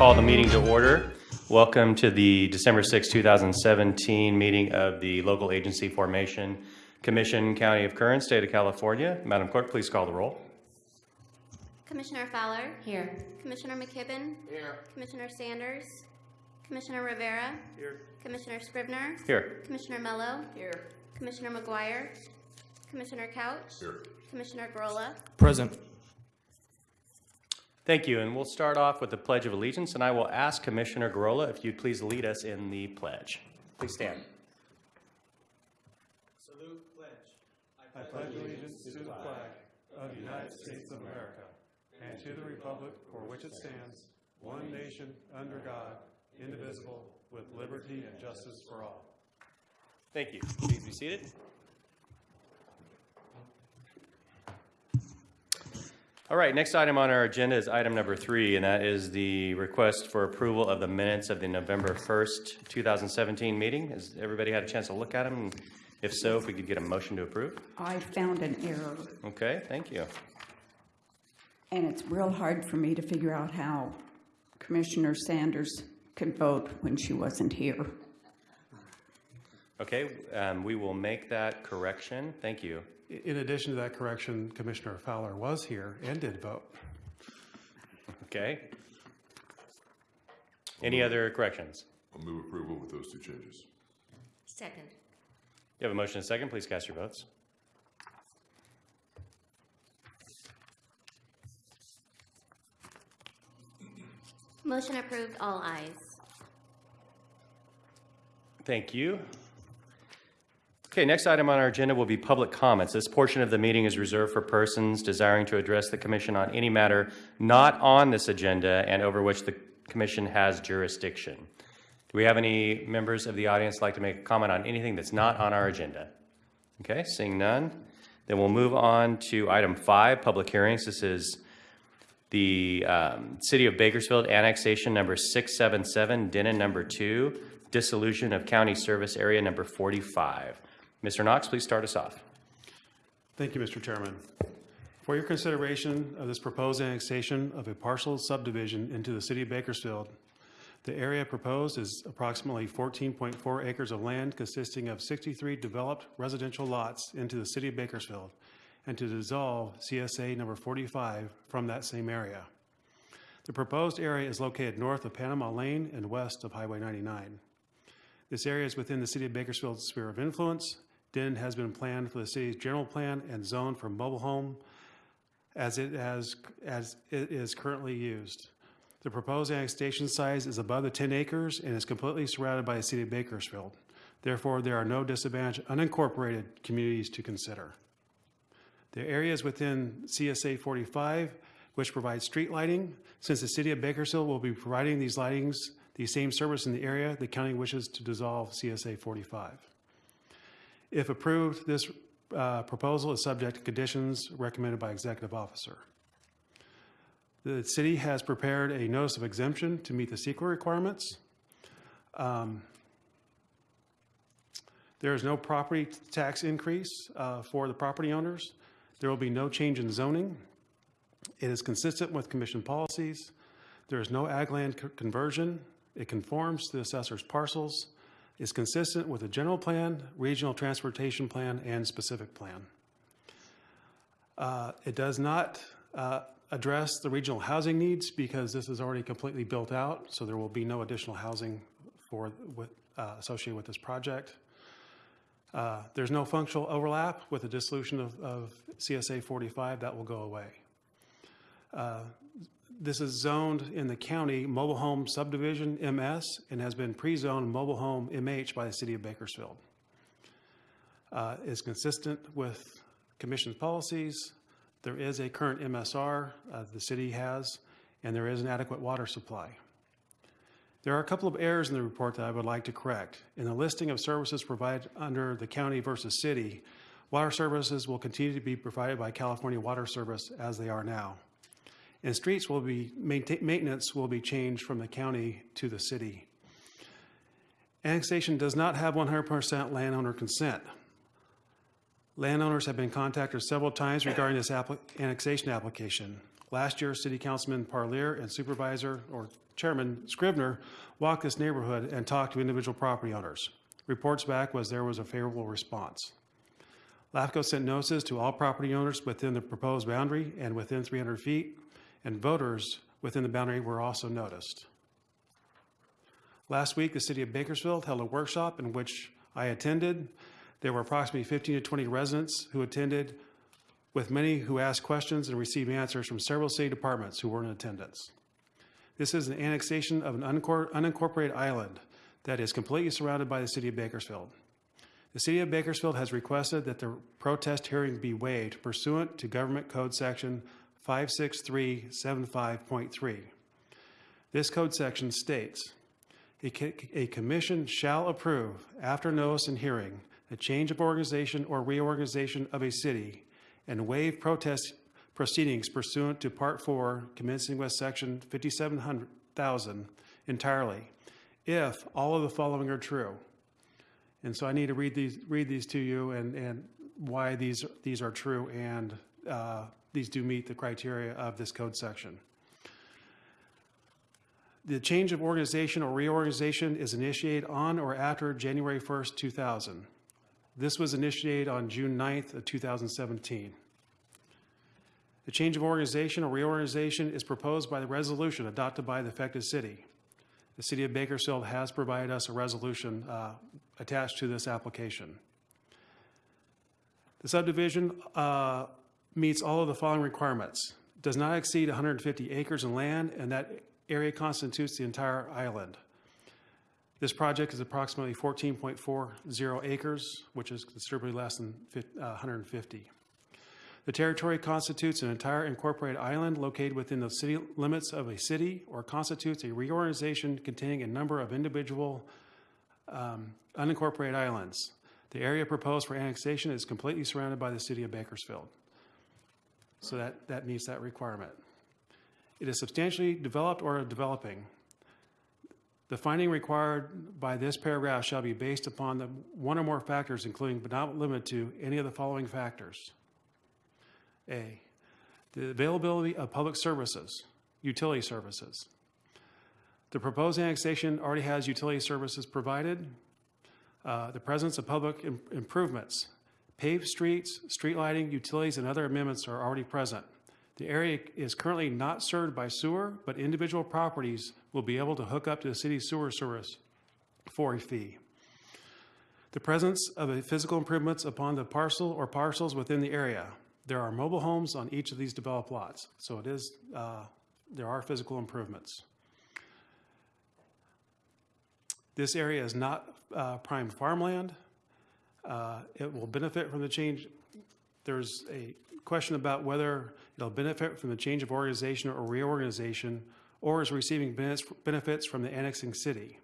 call the meeting to order. Welcome to the December 6, 2017 meeting of the Local Agency Formation Commission, County of Kern, State of California. Madam Clerk, please call the roll. Commissioner Fowler? Here. Commissioner McKibben? Here. Commissioner Sanders? Commissioner Rivera? Here. Commissioner Scrivener? Here. Commissioner Mello? Here. Commissioner McGuire? Commissioner Couch? Here. Commissioner Grolla? Present. Thank you, and we'll start off with the Pledge of Allegiance, and I will ask Commissioner Garola if you'd please lead us in the pledge. Please stand. Salute pledge. I pledge allegiance to the flag of the United States of America and to the republic for which it stands, one nation, under God, indivisible, with liberty and justice for all. Thank you. Please be seated. All right, next item on our agenda is item number three, and that is the request for approval of the minutes of the November 1st, 2017 meeting. Has everybody had a chance to look at them? If so, if we could get a motion to approve? I found an error, Okay, thank you. and it's real hard for me to figure out how Commissioner Sanders could vote when she wasn't here. Okay, um, we will make that correction. Thank you. I- In addition to that correction, Commissioner Fowler was here and did vote. Okay. Any other corrections? I'll move approval with those two changes. Second. You have a motion and a second. Please cast your votes. Motion approved, all ayes. Thank you. Okay, next item on our agenda will be public comments. This portion of the meeting is reserved for persons desiring to address the commission on any matter not on this agenda and over which the commission has jurisdiction. Do we have any members of the audience like to make a comment on anything that's not on our agenda? Okay, seeing none, then we'll move on to item five, public hearings. This is the um, City of Bakersfield annexation number 677, Denon number two, dissolution of county service area number 45. Mr. Knox, please start us off. Thank you, Mr. Chairman. For your consideration of this proposed annexation of a partial subdivision into the city of Bakersfield, the area proposed is approximately 14.4 acres of land consisting of 63 developed residential lots into the city of Bakersfield, and to dissolve CSA number 45 from that same area. The proposed area is located north of Panama Lane and west of Highway 99. This area is within the city of Bakersfield's sphere of influence. Denon has been planned for the city's general plan and zoned for mobile home as it has, as it is currently used. The proposed annexation size is above the 10 acres and is completely surrounded by the city of Bakersfield. Therefore, there are no disadvantaged unincorporated communities to consider. The area is within CSA 45, which provides street lighting. Since the city of Bakersfield will be providing these lightings, the same service in the area, the county wishes to dissolve CSA 45. If approved, this uh, proposal is subject to conditions recommended by executive officer. The city has prepared a notice of exemption to meet the CEQA requirements. Um, There is no property tax increase uh, for the property owners. There will be no change in zoning. It is consistent with commission policies. There is no ag land conversion. It conforms to the assessor's parcels, is consistent with the general plan, regional transportation plan, and specific plan. Uh, It does not uh, address the regional housing needs because this is already completely built out, so there will be no additional housing for, with, uh, associated with this project. Uh, There's no functional overlap with the dissolution of, of CSA 45, that will go away. This is zoned in the county Mobile Home Subdivision, MS, and has been pre-zoned Mobile Home MH by the city of Bakersfield. Uh, Is consistent with commission's policies. There is a current MSR uh, the city has, and there is an adequate water supply. There are a couple of errors in the report that I would like to correct. In the listing of services provided under the county versus city, water services will continue to be provided by California Water Service as they are now. And streets will be, maintenance will be changed from the county to the city. Annexation does not have 100% landowner consent. Landowners have been contacted several times regarding this annexation application. Last year, City Councilman Parlier and Supervisor, or Chairman Scrivener, walked this neighborhood and talked to individual property owners. Reports back was there was a favorable response. LAFCO sent notices to all property owners within the proposed boundary and within 300 feet, and voters within the boundary were also noticed. Last week, the city of Bakersfield held a workshop in which I attended. There were approximately 15 to 20 residents who attended, with many who asked questions and received answers from several city departments who were in attendance. This is an annexation of an unincorporated island that is completely surrounded by the city of Bakersfield. The city of Bakersfield has requested that the protest hearing be waived pursuant to Government Code Section 56375.3. This code section states, "A a commission shall approve, after notice and hearing, a change of organization or reorganization of a city and waive protest proceedings pursuant to Part 4, commencing with Section 5700,000 entirely, if all of the following are true." And so I need to read these, read these to you and, and why these, these are true and uh, these do meet the criteria of this code section. The change of organization or reorganization is initiated on or after January 1st, 2000. This was initiated on June 9th of 2017. The change of organization or reorganization is proposed by the resolution adopted by the affected city. The city of Bakersfield has provided us a resolution uh, attached to this application. The subdivision uh, meets all of the following requirements. Does not exceed 150 acres in land, and that area constitutes the entire island. This project is approximately 14.40 acres, which is considerably less than uh, 150. The territory constitutes an entire incorporated island located within the city limits of a city or constitutes a reorganization containing a number of individual um, unincorporated islands. The area proposed for annexation is completely surrounded by the city of Bakersfield. So that, that meets that requirement. It is substantially developed or developing. The finding required by this paragraph shall be based upon the one or more factors, including but not limited to any of the following factors. A, the availability of public services, utility services. The proposed annexation already has utility services provided. Uh, The presence of public im- improvements, paved streets, street lighting, utilities, and other amendments are already present. The area is currently not served by sewer, but individual properties will be able to hook up to the city's sewer service for a fee. The presence of a physical improvements upon the parcel or parcels within the area. There are mobile homes on each of these developed lots, so it is, uh, there are physical improvements. This area is not uh, prime farmland. Uh, It will benefit from the change. There's a question about whether it'll benefit from the change of organization or reorganization, or is receiving benefits from the annexing city.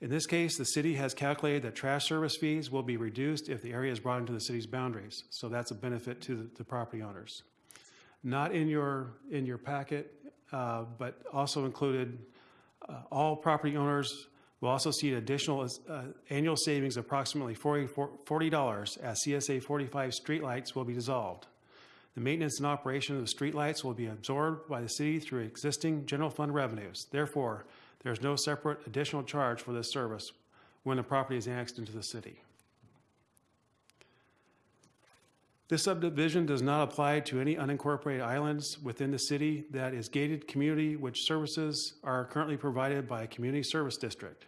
In this case, the city has calculated that trash service fees will be reduced if the area is brought into the city's boundaries. So that's a benefit to the, the property owners. Not in your, in your packet, uh, but also included, uh, all property owners will also see an additional uh, annual savings of approximately 40 $40 as CSA 45 streetlights will be dissolved. The maintenance and operation of the streetlights will be absorbed by the city through existing general fund revenues. Therefore, there is no separate additional charge for this service when the property is annexed into the city. This subdivision does not apply to any unincorporated islands within the city that is gated community which services are currently provided by a community service district.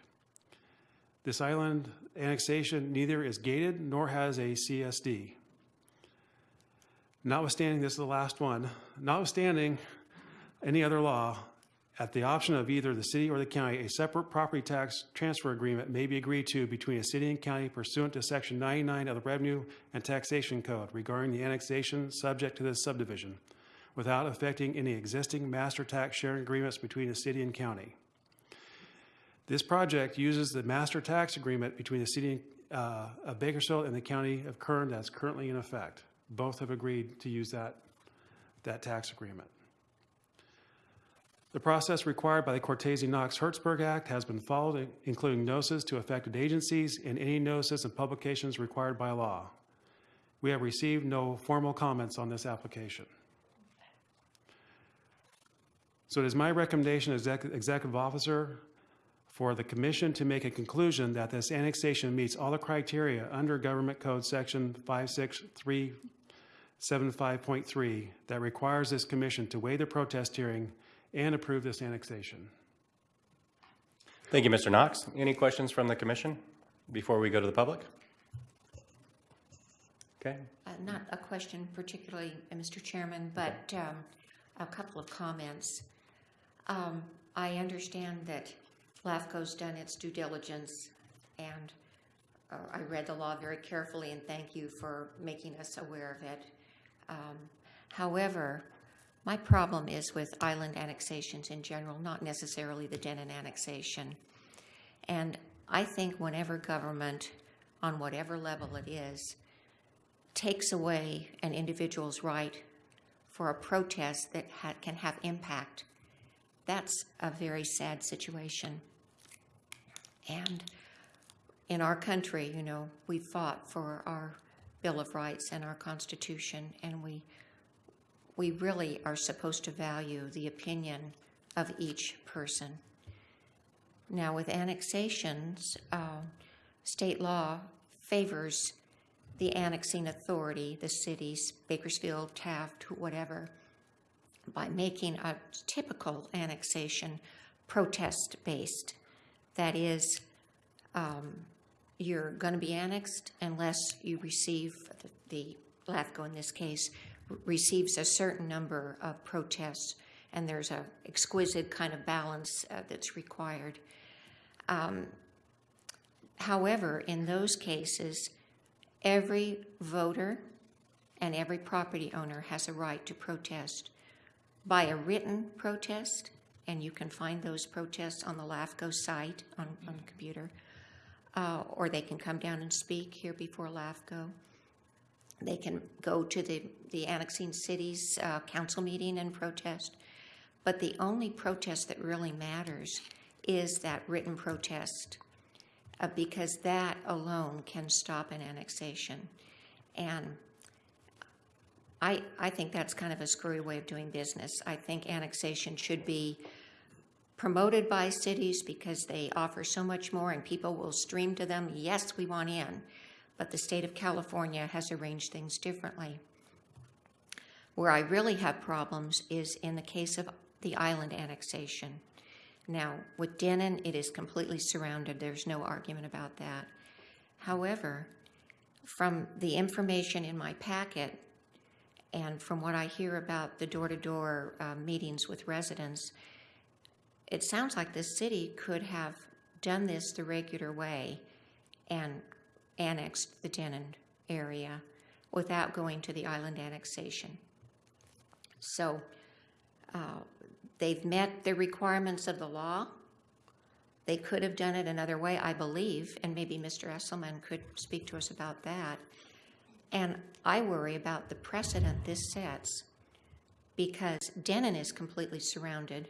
This island annexation neither is gated nor has a CSD. Notwithstanding, this is the last one, notwithstanding any other law, at the option of either the city or the county, a separate property tax transfer agreement may be agreed to between a city and county pursuant to Section 99 of the Revenue and Taxation Code regarding the annexation subject to this subdivision, without affecting any existing master tax sharing agreements between the city and county. This project uses the master tax agreement between the city uh, of Bakersfield and the county of Kern that's currently in effect. Both have agreed to use that, that tax agreement. The process required by the Cortese-Knox-Hertzberg Act has been followed, including notices to affected agencies and any notices and publications required by law. We have received no formal comments on this application. So it is my recommendation as exec- executive officer for the commission to make a conclusion that this annexation meets all the criteria under Government Code Section 56375.3 that requires this commission to waive the protest hearing and approve this annexation. Thank you, Mr. Knox. Any questions from the commission before we go to the public? Okay, Uh, Not a question particularly, uh, Mr. Chairman, but um, a couple of comments. Um, I understand that LAFCO's done its due diligence, and uh, I read the law very carefully, and thank you for making us aware of it. Um, However, my problem is with island annexations in general, not necessarily the Denon annexation. And I think whenever government, on whatever level it is, takes away an individual's right for a protest that ha- can have impact, that's a very sad situation. And in our country, you know, we fought for our Bill of Rights and our Constitution, and we we really are supposed to value the opinion of each person. Now, with annexations, uh, state law favors the annexing authority, the cities, Bakersfield, Taft, whatever, by making a typical annexation protest based. That is, um, you're going to be annexed unless you receive, the, the LAFCO in this case, receives a certain number of protests, and there's a exquisite kind of balance uh, that's required. Um, however, in those cases, every voter and every property owner has a right to protest by a written protest, and you can find those protests on the LAFCO site on, on the computer, uh, or they can come down and speak here before LAFCO. They can go to the, the annexing cities uh, council meeting and protest. But the only protest that really matters is that written protest, uh, because that alone can stop an annexation. And I, I think that's kind of a screwy way of doing business. I think annexation should be promoted by cities because they offer so much more and people will stream to them, yes, we want in. But the state of California has arranged things differently. Where I really have problems is in the case of the island annexation. Now, with Denon, it is completely surrounded. There's no argument about that. However, from the information in my packet and from what I hear about the door to door meetings with residents, it sounds like the city could have done this the regular way and annexed the Denon area without going to the island annexation. So uh, they've met the requirements of the law. They could have done it another way, I believe, and maybe Mr. Esselman could speak to us about that. And I worry about the precedent this sets because Denon is completely surrounded,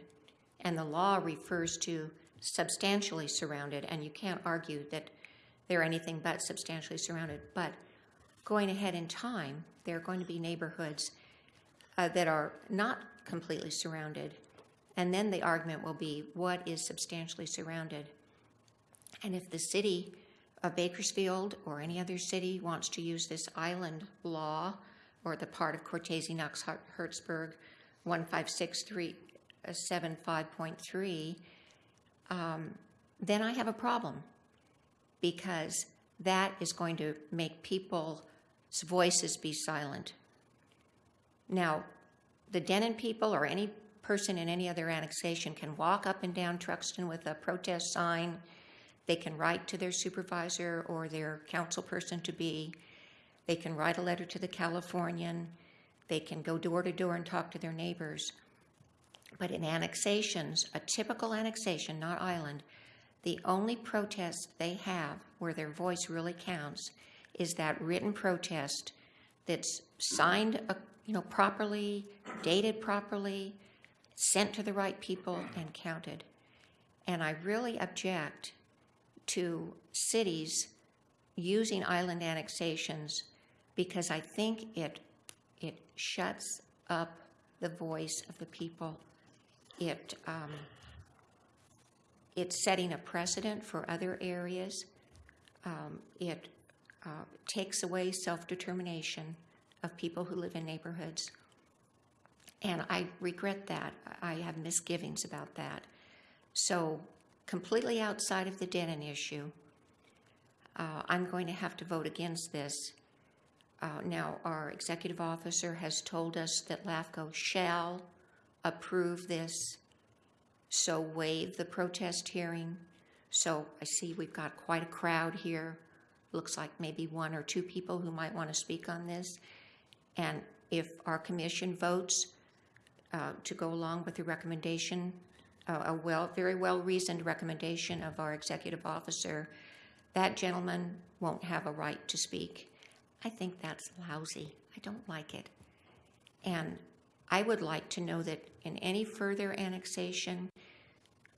and the law refers to substantially surrounded, and you can't argue that they're anything but substantially surrounded. But going ahead in time, there are going to be neighborhoods uh, that are not completely surrounded. And then the argument will be what is substantially surrounded? And if the city of Bakersfield or any other city wants to use this island law or the part of Cortese Knox Hertzberg 156375.3, um, then I have a problem because that is going to make people's voices be silent. Now, the Denon people or any person in any other annexation can walk up and down Truxtun with a protest sign. They can write to their supervisor or their council person to be. They can write a letter to the Californian. They can go door to door and talk to their neighbors. But in annexations, a typical annexation, not island, the only protest they have where their voice really counts is that written protest that's signed, uh, you know, properly, dated properly, sent to the right people, and counted. And I really object to cities using island annexations because I think it it shuts up the voice of the people. it, um, it's setting a precedent for other areas. Um, It uh, takes away self-determination of people who live in neighborhoods. And I regret that. I have misgivings about that. So completely outside of the Denon issue, uh, I'm going to have to vote against this. Uh, Now, our executive officer has told us that LAFCO shall approve this, so waive the protest hearing. So I see we've got quite a crowd here. Looks like maybe one or two people who might want to speak on this. And if our commission votes uh, to go along with the recommendation, uh, a well, very well-reasoned recommendation of our executive officer, that gentleman won't have a right to speak. I think that's lousy. I don't like it. And I would like to know that in any further annexation,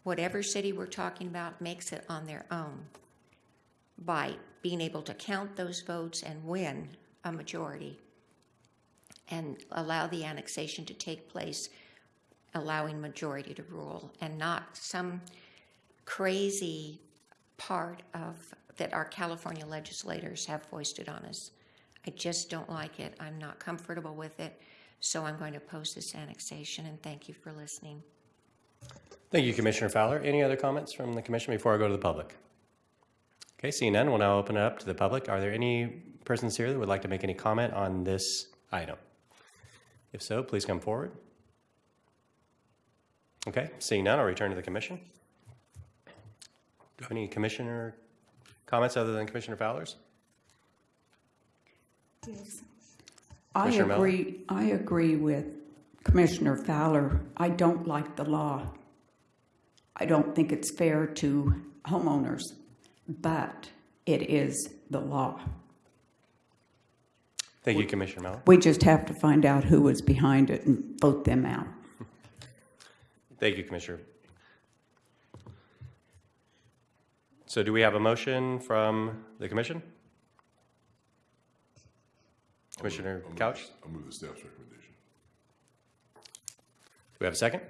whatever city we're talking about makes it on their own by being able to count those votes and win a majority and allow the annexation to take place, allowing majority to rule, and not some crazy part of, that our California legislators have foisted on us. I just don't like it. I'm not comfortable with it, so I'm going to oppose this annexation, and thank you for listening. Thank you, Commissioner Fowler. Any other comments from the commission before I go to the public? Okay, seeing none, we'll now open it up to the public. Are there any persons here that would like to make any comment on this item? If so, please come forward. Okay, seeing none, I'll return to the commission. Do you have any commissioner comments other than Commissioner Fowler's? I Commissioner Mellon? agree, I agree with Commissioner Fowler. I don't like the law. I don't think it's fair to homeowners, but it is the law. Thank you, Commissioner Mellon. We just have to find out who was behind it and vote them out. Thank you, Commissioner. So do we have a motion from the commission? Commissioner I'll move- Couch, I'll move the staff's recommendation. we have a second?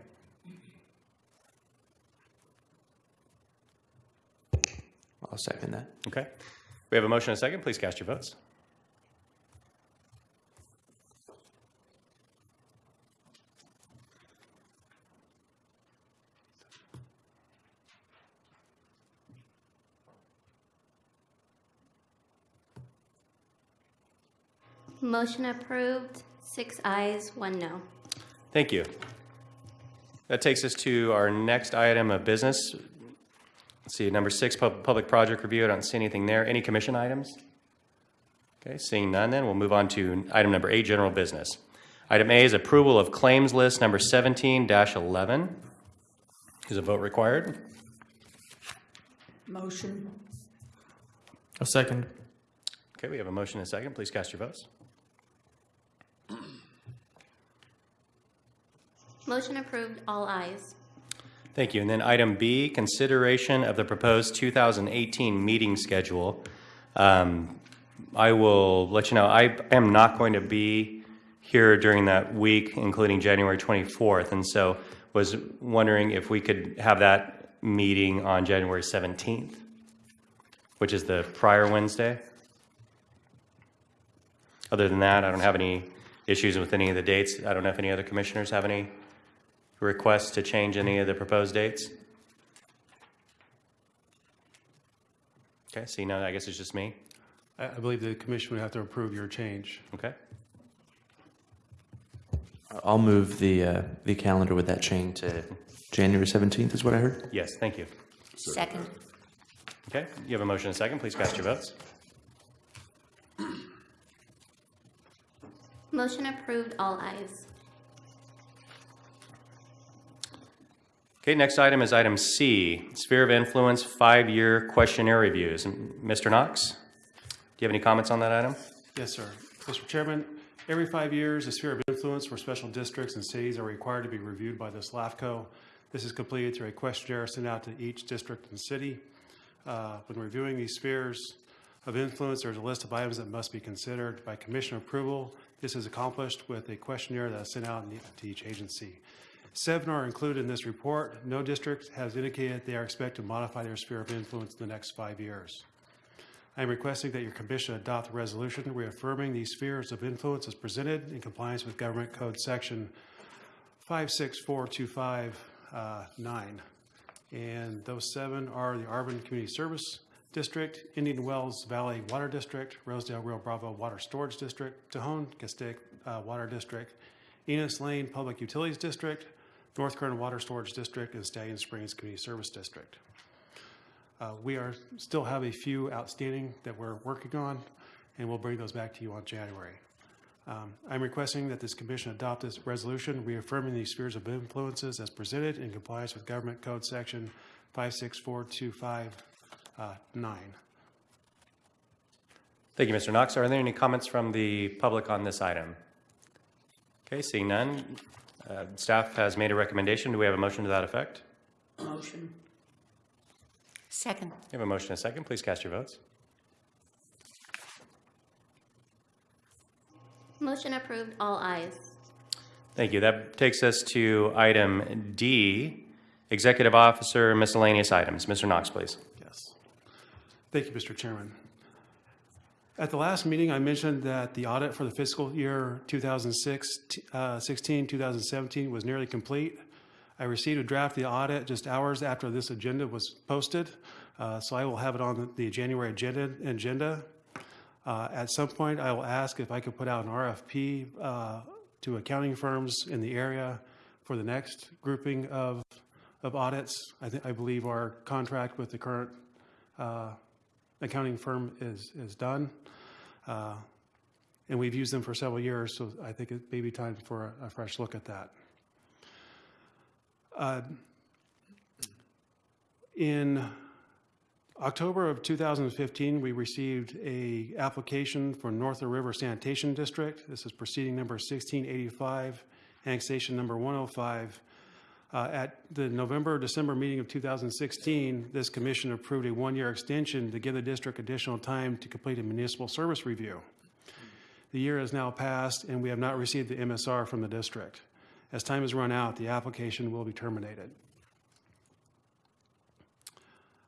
I'll second that. Okay. We have a motion and a second. Please cast your votes. Motion approved, six ayes, one no. Thank you. That takes us to our next item of business. Let's see, number six, pub- public project review. I don't see anything there. Any commission items? Okay, seeing none then, we'll move on to item number eight, general business. Item A is approval of claims list number 17-11. Is a vote required? Motion. A second. Okay, we have a motion and a second. Please cast your votes. Motion approved, all ayes. Thank you. And then item B, consideration of the proposed 2018 meeting schedule. Um, I will let you know, I am not going to be here during that week, including January 24th, and so was wondering if we could have that meeting on January 17th, which is the prior Wednesday. Other than that, I don't have any issues with any of the dates. I don't know if any other commissioners have any requests to change any of the proposed dates? Okay, see, now I guess it's just me. I, I believe the commission would have to approve your change. Okay, I'll move the, uh, the calendar with that change to January 17th is what I heard. yes, thank you. Second. Okay, you have a motion and a second, please cast your votes. Motion approved, all ayes. Okay, next item is item C, Sphere of Influence Five-Year Questionnaire Reviews. Mr. Knox, do you have any comments on that item? Yes, sir. Mr. Chairman, every five years, the sphere of influence for special districts and cities are required to be reviewed by this LAFCO. This is completed through a questionnaire sent out to each district and city. Uh, When reviewing these spheres of influence, there's a list of items that must be considered by commission approval. This is accomplished with a questionnaire that is sent out to each agency. Seven are included in this report. No district has indicated they are expected to modify their sphere of influence in the next five years. I am requesting that your commission adopt a resolution reaffirming these spheres of influence as presented in compliance with Government Code Section 56425-9. And those seven are the Arvin Community Service District, Indian Wells Valley Water District, Rosedale Rio Bravo Water Storage District, Tejon Castaic uh, Water District, Enos Lane Public Utilities District, North Kern Water Storage District, and Stallion Springs Community Service District. Uh, We are, still have a few outstanding that we're working on, and we'll bring those back to you on January. Um, I'm requesting that this commission adopt this resolution reaffirming these spheres of influences as presented in compliance with Government Code Section 56425-9. Thank you, Mr. Knox. Are there any comments from the public on this item? Okay, seeing none, uh, staff has made a recommendation. Do we have a motion to that effect? Motion. Second. We have a motion and a second. Please cast your votes. Motion approved, all ayes. Thank you. That takes us to item D, Executive Officer Miscellaneous Items. Mr. Knox, please. Yes. Thank you, Mr. Chairman. At the last meeting, I mentioned that the audit for the fiscal year 2016, 2017 was nearly complete. I received a draft of the audit just hours after this agenda was posted, uh, so I will have it on the January agenda. agenda. Uh, At some point, I will ask if I could put out an RFP uh, to accounting firms in the area for the next grouping of, of audits. I I believe our contract with the current uh, accounting firm is, is done. Uh, And we've used them for several years, so I think it may be time for a- a fresh look at that. Uh, In October of 2015, we received a application for North River Sanitation District. This is proceeding number 1685, annexation number 105. Uh, At the November, December meeting of 2016, this commission approved a one-year extension to give the district additional time to complete a municipal service review. The year has now passed, and we have not received the MSR from the district. As time has run out, the application will be terminated.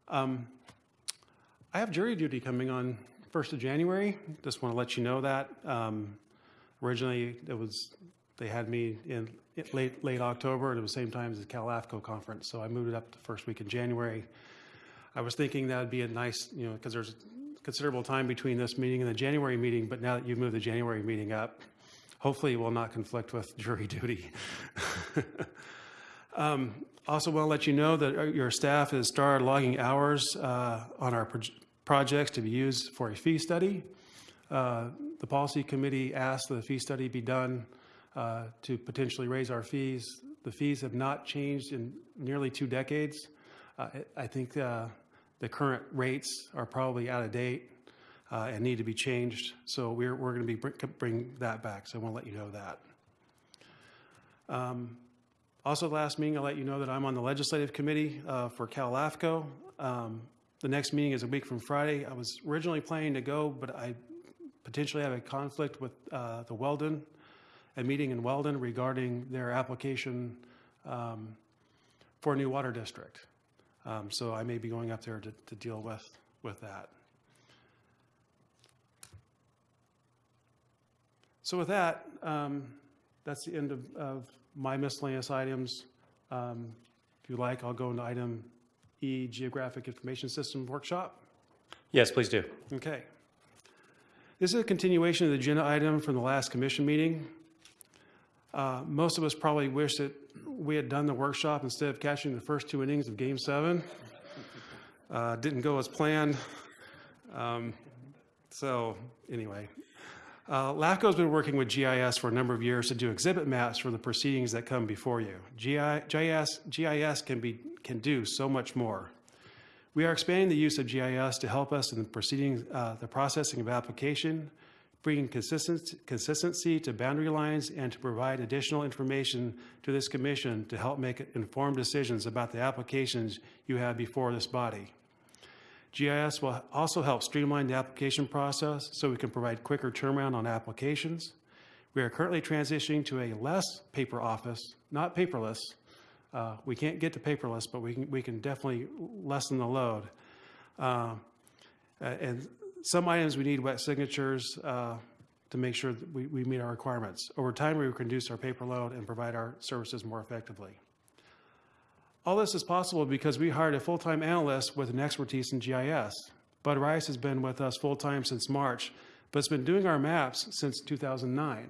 Um, I have jury duty coming on 1st of January. Just want to let you know that. Um, Originally, it was, they had me in late, late October, and it was the same time as the Cal AFCO conference, so I moved it up the first week in January. I was thinking that'd be a nice, you know, because there's considerable time between this meeting and the January meeting, but now that you've moved the January meeting up, hopefully it will not conflict with jury duty. Um, Also want to let you know that uh, your staff has started logging hours uh, on our proj- projects to be used for a fee study. Uh, The policy committee asked that the fee study be done uh, to potentially raise our fees. The fees have not changed in nearly two decades. Uh, I think uh, the current rates are probably out of date uh, and need to be changed. So we're, we're going to be bring, bring that back. So I want to let you know that. Um, Also, last meeting, I'll let you know that I'm on the legislative committee uh, for Cal LAFCO. Um, The next meeting is a week from Friday. I was originally planning to go, but I potentially have a conflict with uh, the Weldon, a meeting in Weldon regarding their application um, for a new water district. Um, So I may be going up there to, to deal with, with that. So with that, um, that's the end of, of my miscellaneous items. Um, If you like, I'll go into item E, Geographic Information System Workshop. Yes, please do. Okay. This is a continuation of the agenda item from the last commission meeting. Uh, Most of us probably wish that we had done the workshop instead of catching the first two innings of Game Seven. Uh, Didn't go as planned. Um, So, anyway. Uh, LAFCO's been working with GIS for a number of years to do exhibit maps for the proceedings that come before you. GIS, GIS can be, can do so much more. We are expanding the use of GIS to help us in the proceedings, uh, the processing of application, bringing consistency, to boundary lines, and to provide additional information to this commission to help make informed decisions about the applications you have before this body. GIS will also help streamline the application process so we can provide quicker turnaround on applications. We are currently transitioning to a less paper office, not paperless. Uh, We can't get to paperless, but we can, we can definitely lessen the load. Uh, And some items, we need wet signatures uh, to make sure that we, we meet our requirements. Over time, we reduce our paper load and provide our services more effectively. All this is possible because we hired a full-time analyst with an expertise in GIS. Bud Rice has been with us full-time since March, but has been doing our maps since 2009.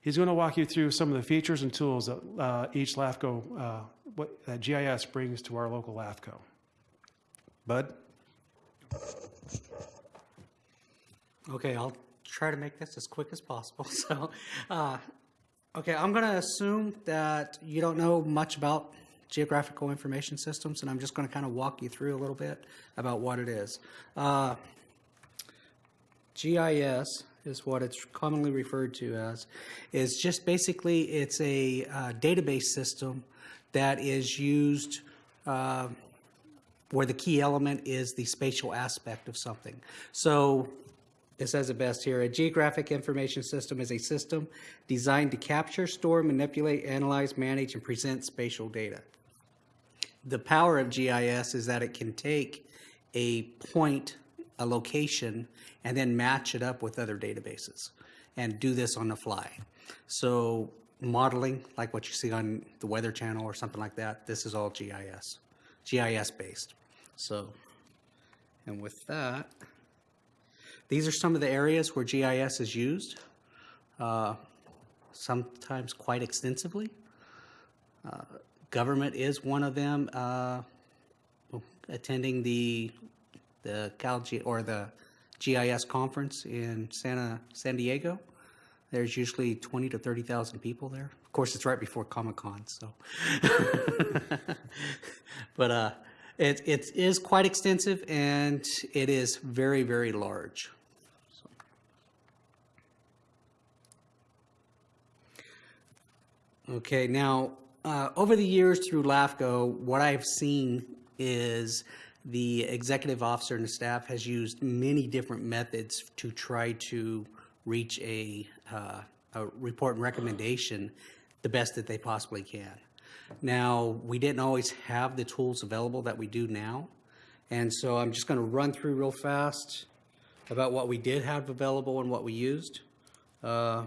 He's going to walk you through some of the features and tools that uh, each LAFCO, uh, what, that GIS brings to our local LAFCO. Bud? Okay, I'll try to make this as quick as possible. So, uh, okay, I'm going to assume that you don't know much about geographical information systems, and I'm just going to kind of walk you through a little bit about what it is. Uh, GIS is what it's commonly referred to as, is just basically it's a uh, database system that is used uh, where the key element is the spatial aspect of something. So it says it best here. A geographic information system is a system designed to capture, store, manipulate, analyze, manage, and present spatial data. The power of GIS is that it can take a point, a location, and then match it up with other databases and do this on the fly. So modeling, like what you see on the Weather Channel or something like that, this is all GIS, GIS based. So, and with that, these are some of the areas where GIS is used, uh, sometimes quite extensively. Uh, Government is one of them, uh, attending the, the Cal, G- or the GIS conference in Santa, San Diego. There's usually 20 to 30,000 people there. Of course, it's right before Comic-Con, so. But uh, it, it is quite extensive and it is very, very large. Okay, now, uh, over the years through LAFCO, what I've seen is the executive officer and the staff has used many different methods to try to reach a, uh, a report and recommendation the best that they possibly can. Now, we didn't always have the tools available that we do now, and so I'm just going to run through real fast about what we did have available and what we used. Uh,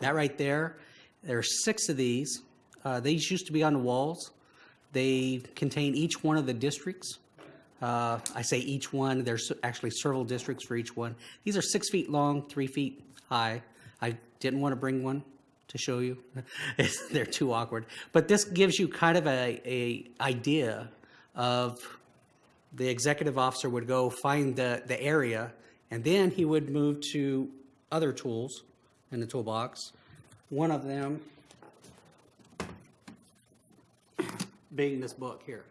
that right there, there are six of these. Uh, these used to be on the walls. They contain each one of the districts. Uh, I say each one, there's actually several districts for each one. These are six feet long, three feet high. I didn't want to bring one to show you. They're too awkward. But this gives you kind of a, a idea of the executive officer would go find the, the area, and then he would move to other tools in the toolbox. One of them being this book here.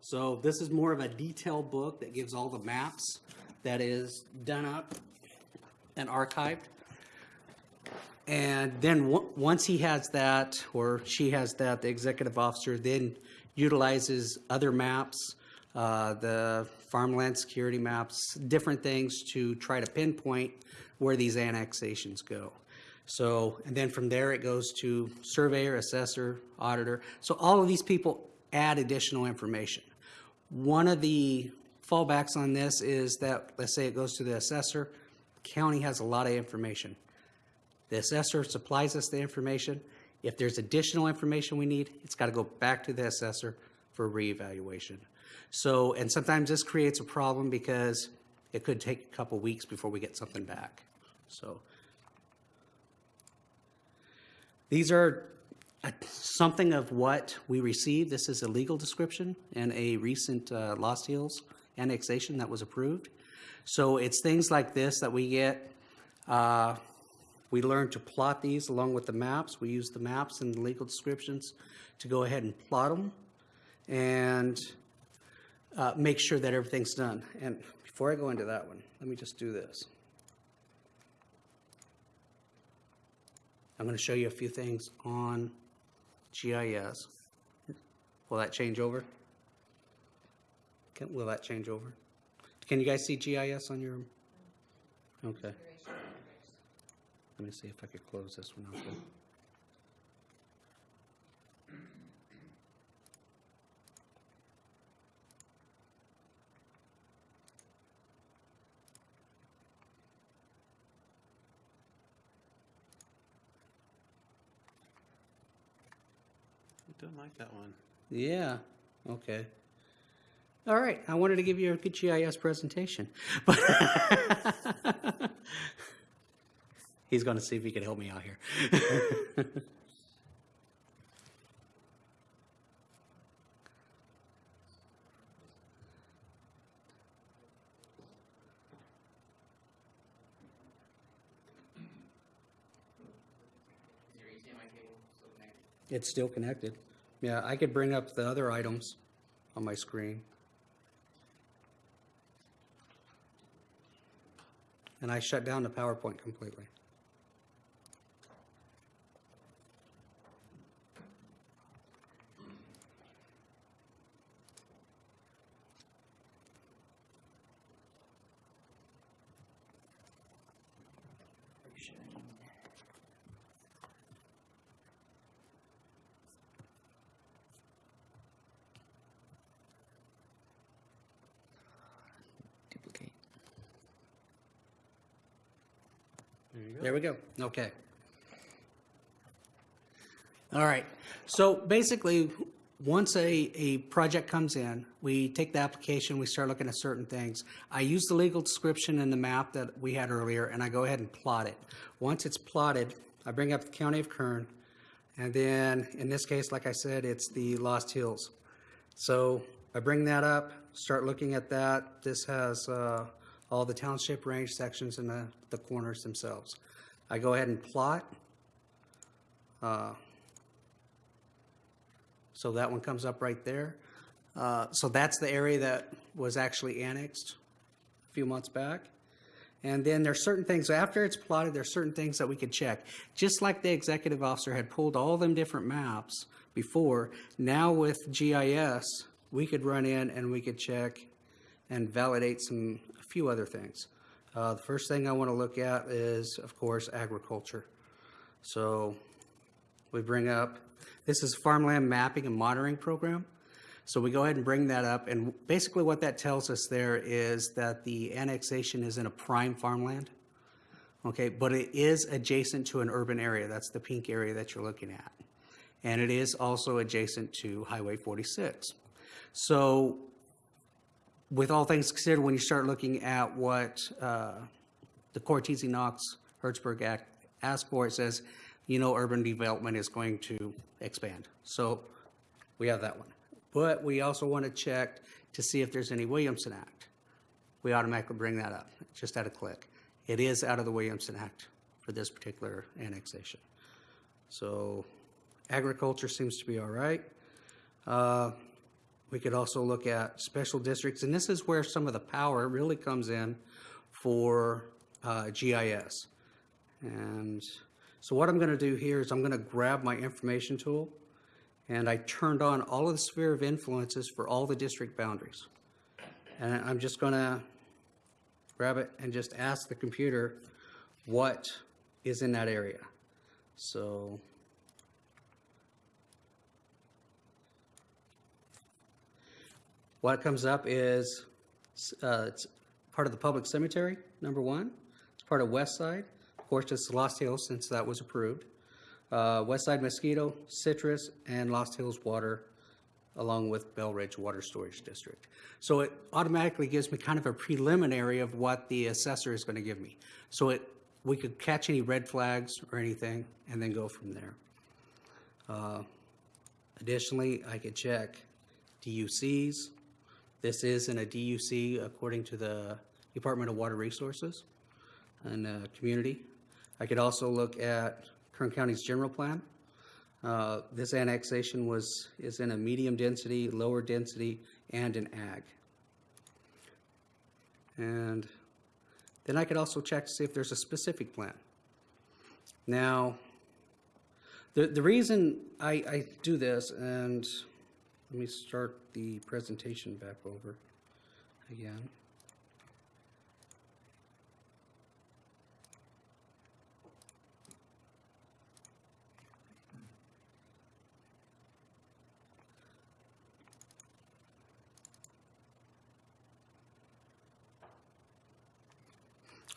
So this is more of a detailed book that gives all the maps that is done up and archived. And then on- once he has that, or she has that, the executive officer then utilizes other maps, uh, the farmland security maps, different things to try to pinpoint where these annexations go. So, and then from there it goes to surveyor, assessor, auditor. So all of these people add additional information. One of the fallbacks on this is that, let's say it goes to the assessor, county has a lot of information. The assessor supplies us the information. If there's additional information we need, it's got to go back to the assessor for reevaluation. So, and sometimes this creates a problem because it could take a couple weeks before we get something back. So, these are uh, something of what we received. This is a legal description and a recent uh, Lost Hills annexation that was approved. So it's things like this that we get. Uh, we learn to plot these along with the maps. We use the maps and the legal descriptions to go ahead and plot them and uh, make sure that everything's done. And before I go into that one, let me just do this. I'm going to show you a few things on GIS. Will that change over? Can, will that change over? Can you guys see GIS on your? Okay. Let me see if I could close this one out. Don't like that one. Yeah, okay. All right, I wanted to give you a good GIS presentation, but he's going to see if he can help me out here. It's still connected. Yeah, I could bring up the other items on my screen. And I shut down the PowerPoint completely. Duplicate. There we go. Okay. All right. So basically, once a, a project comes in, we take the application, we start looking at certain things. I use the legal description in the map that we had earlier, and I go ahead and plot it. Once it's plotted, I bring up the county of Kern, and then, in this case, like I said, it's the Lost Hills. So I bring that up, start looking at that. This has uh, all the township range sections and the, the corners themselves. I go ahead and plot. Uh, So that one comes up right there. Uh, So that's the area that was actually annexed a few months back. And then there's certain things, after it's plotted, there's certain things that we could check. Just like the executive officer had pulled all them different maps before, now with GIS, we could run in and we could check and validate some, a few other things. Uh, the first thing I want to look at is, of course, agriculture. So we bring up, this is farmland mapping and monitoring program. So we go ahead and bring that up, and basically what that tells us there is that the annexation is in a prime farmland. Okay, but it is adjacent to an urban area. That's the pink area that you're looking at. And it is also adjacent to Highway 46. So with all things considered, when you start looking at what uh, the Cortese Knox Hertzberg Act asks for, it says, you know, urban development is going to expand. So we have that one. But we also want to check to see if there's any Williamson Act. We automatically bring that up, just at a click. It is out of the Williamson Act for this particular annexation. So agriculture seems to be all right. Uh, we could also look at special districts, and this is where some of the power really comes in for uh, GIS. And so what I'm going to do here is I'm going to grab my information tool, and I turned on all of the sphere of influences for all the district boundaries. And I'm just going to grab it and just ask the computer what is in that area. So What comes up is, uh, it's part of the public cemetery, number one. It's part of West Side. Of course, it's Lost Hills since that was approved. Uh, West Side Mosquito, Citrus, and Lost Hills Water, along with Belridge Water Storage District. So it automatically gives me kind of a preliminary of what the assessor is going to give me. So it, we could catch any red flags or anything and then go from there. Uh, Additionally, I could check DUCs. This is in a DUC according to the Department of Water Resources and uh, Community. I could also look at Kern County's general plan. Uh, This annexation was, is in a medium density, lower density, and an ag. And then I could also check to see if there's a specific plan. Now, the, the reason I, I do this, and let me start the presentation back over again.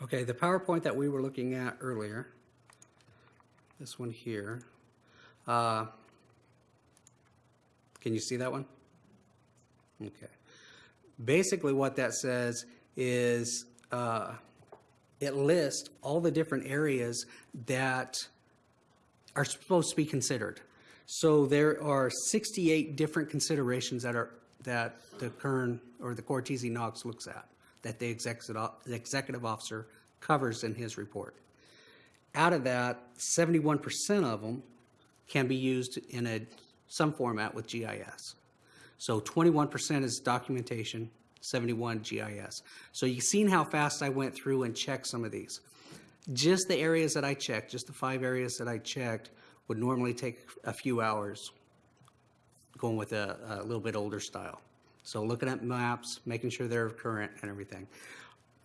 Okay, the PowerPoint that we were looking at earlier, this one here, uh, can you see that one? Okay. Basically, what that says is uh, it lists all the different areas that are supposed to be considered. So there are 68 different considerations that are, that the Kern or the Cortese Knox looks at, that the executive, the executive officer covers in his report. Out of that, 71% of them can be used in a, some format with GIS. So 21% is documentation, 71 GIS. So you've seen how fast I went through and checked some of these. Just the areas that I checked, just the five areas that I checked, would normally take a few hours going with a, a little bit older style. So looking at maps, making sure they're current and everything.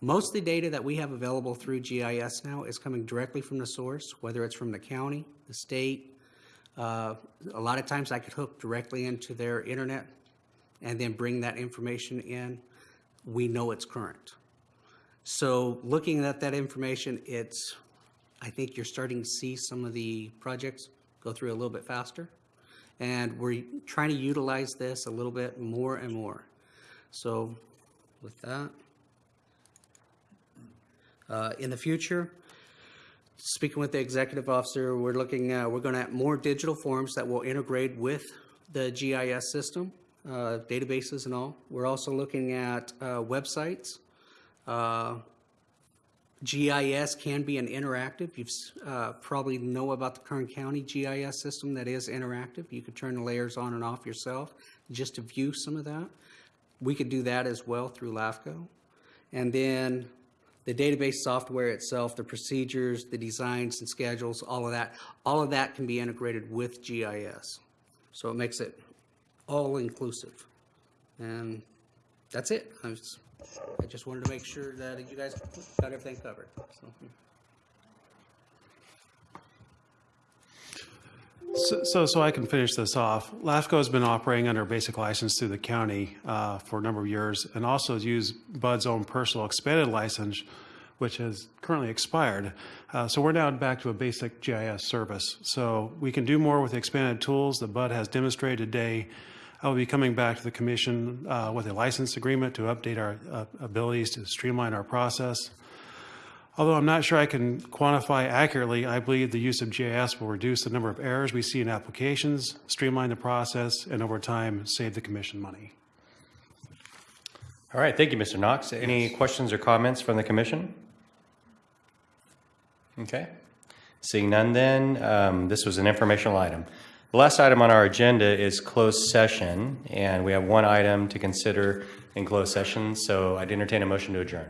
Most of the data that we have available through GIS now is coming directly from the source, whether it's from the county, the state. Uh, a lot of times I could hook directly into their internet and then bring that information in. We know it's current. So looking at that information, it's, I think you're starting to see some of the projects go through a little bit faster. And we're trying to utilize this a little bit more and more. So with that, uh, in the future, speaking with the executive officer, we're looking, uh, we're going to have more digital forms that will integrate with the GIS system, uh, databases and all. We're also looking at uh, websites. Uh, GIS can be an interactive. You've uh, probably know about the Kern County GIS system that is interactive. You could turn the layers on and off yourself just to view some of that. We could do that as well through LAFCO. And then the database software itself, the procedures, the designs and schedules, all of that, all of that can be integrated with GIS. So it makes it all inclusive. And that's it. I, just wanted to make sure that you guys got everything covered. So. Hmm. So- So, so I can finish this off. LAFCO has been operating under a basic license through the county uh, for a number of years and also has used Bud's own personal expanded license, which has currently expired. Uh, So we're now back to a basic GIS service. So we can do more with the expanded tools that Bud has demonstrated today. I will be coming back to the commission uh, with a license agreement to update our uh, abilities to streamline our process. Although I'm not sure I can quantify accurately, I believe the use of GIS will reduce the number of errors we see in applications, streamline the process, and over time, save the commission money. All right, thank you, Mr. Knox. Any questions or comments from the commission? Okay. Seeing none then, um, this was an informational item. The last item on our agenda is closed session, and we have one item to consider in closed session, so I'd entertain a motion to adjourn.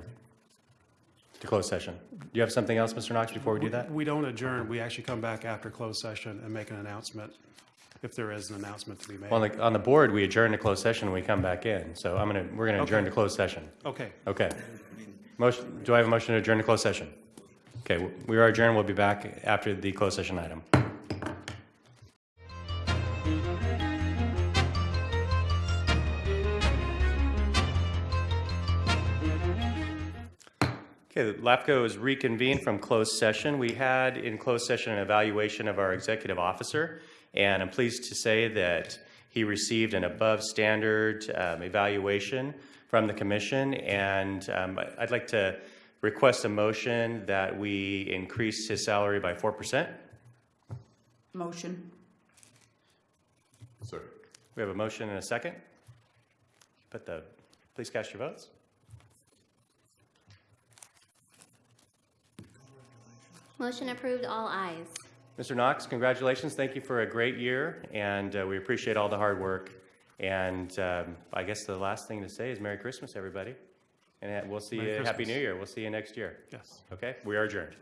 To closed session. Do you have something else, Mr. Knox, before we do that? We don't adjourn, we actually come back after closed session and make an announcement, if there is an announcement to be made. On the, on the board, we adjourn to closed session, and we come back in, so I'm gonna, we're gonna adjourn to closed session. Okay. Okay. Motion, do I have a motion to adjourn to closed session? Okay, we are adjourned. We'll be back after the closed session item. Okay, the LAFCO is reconvened from closed session. We had in closed session an evaluation of our executive officer, and I'm pleased to say that he received an above-standard um, evaluation from the commission, and um, I'd like to request a motion that we increase his salary by 4%. Motion. Second. We have a motion and a second. Put the, please cast your votes. Motion approved, all ayes. Mr. Knox, congratulations. Thank you for a great year, and uh, we appreciate all the hard work. And um, I guess the last thing to say is Merry Christmas, everybody. And uh, we'll see Merry you, Happy New Year. We'll see you next year. Yes. Okay, we are adjourned.